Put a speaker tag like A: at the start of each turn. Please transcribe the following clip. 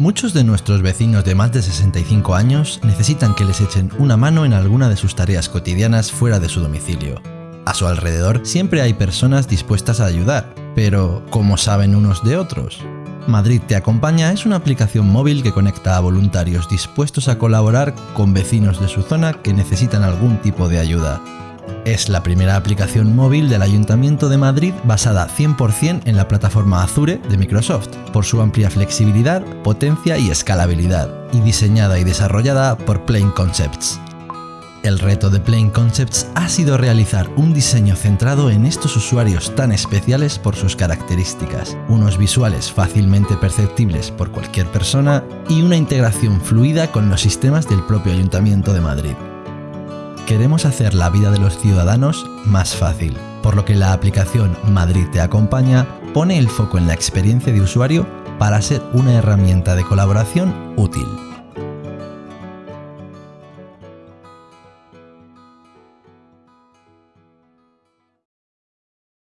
A: Muchos de nuestros vecinos de más de 65 años necesitan que les echen una mano en alguna de sus tareas cotidianas fuera de su domicilio. A su alrededor siempre hay personas dispuestas a ayudar, pero ¿cómo saben unos de otros? Madrid Te Acompaña es una aplicación móvil que conecta a voluntarios dispuestos a colaborar con vecinos de su zona que necesitan algún tipo de ayuda. Es la primera aplicación móvil del Ayuntamiento de Madrid basada 100% en la plataforma Azure de Microsoft, por su amplia flexibilidad, potencia y escalabilidad, y diseñada y desarrollada por Plain Concepts. El reto de Plain Concepts ha sido realizar un diseño centrado en estos usuarios tan especiales por sus características, unos visuales fácilmente perceptibles por cualquier persona y una integración fluida con los sistemas del propio Ayuntamiento de Madrid queremos hacer la vida de los ciudadanos más fácil, por lo que la aplicación Madrid te acompaña pone el foco en la experiencia de usuario para ser una herramienta de colaboración útil.